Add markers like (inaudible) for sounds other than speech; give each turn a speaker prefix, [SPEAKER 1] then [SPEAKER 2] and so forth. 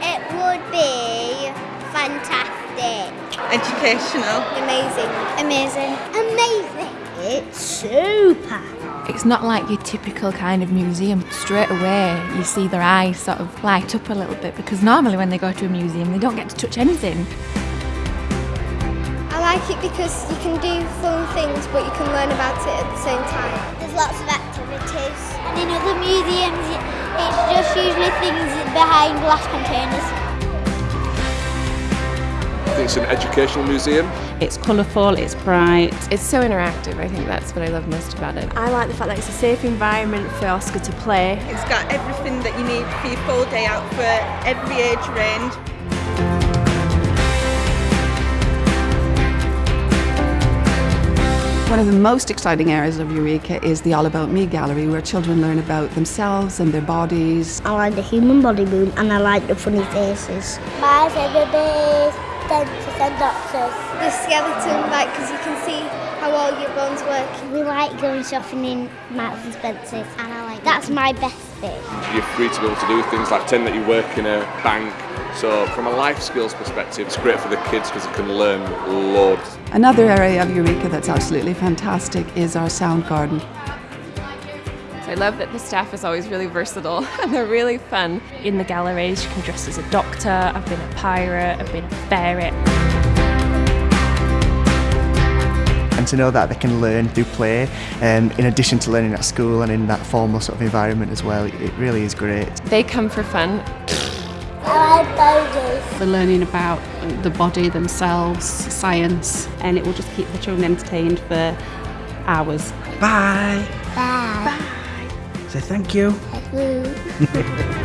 [SPEAKER 1] It would be fantastic. Educational.
[SPEAKER 2] Amazing.
[SPEAKER 3] Amazing.
[SPEAKER 2] Amazing.
[SPEAKER 3] It's super.
[SPEAKER 4] It's not like your typical kind of museum. Straight away, you see their eyes sort of light up a little bit because normally when they go to a museum, they don't get to touch anything.
[SPEAKER 2] I like it because you can do fun things, but you can learn about it at the same time.
[SPEAKER 3] There's lots of activities things behind glass containers.
[SPEAKER 5] It's an educational museum.
[SPEAKER 6] It's colourful, it's bright.
[SPEAKER 7] It's so interactive. I think that's what I love most about it.
[SPEAKER 8] I like the fact that it's a safe environment for Oscar to play.
[SPEAKER 1] It's got everything that you need for your full day out for every age range.
[SPEAKER 9] One of the most exciting areas of Eureka is the All About Me gallery where children learn about themselves and their bodies.
[SPEAKER 3] I like the human body moon and I like the funny faces. My favourite bit is dentists and doctors.
[SPEAKER 2] The skeleton, like, because you can see how all your bones work.
[SPEAKER 3] We like going shopping in Marks and Spencer's and I like that's my best bit.
[SPEAKER 5] You're free to be able to do things like pretend that you work in a bank. So from a life skills perspective, it's great for the kids because they can learn loads.
[SPEAKER 9] Another area of Eureka that's absolutely fantastic is our sound garden.
[SPEAKER 7] I love that the staff is always really versatile (laughs) and they're really fun.
[SPEAKER 6] In the galleries, you can dress as a doctor, I've been a pirate, I've been a ferret.
[SPEAKER 10] To know that they can learn through play um, in addition to learning at school and in that formal sort of environment as well it really is great.
[SPEAKER 7] They come for fun.
[SPEAKER 3] I like boulders.
[SPEAKER 6] They're learning about the body themselves, science, and it will just keep the children entertained for hours.
[SPEAKER 11] Bye.
[SPEAKER 3] Bye.
[SPEAKER 11] Say thank you.
[SPEAKER 3] Bye. (laughs)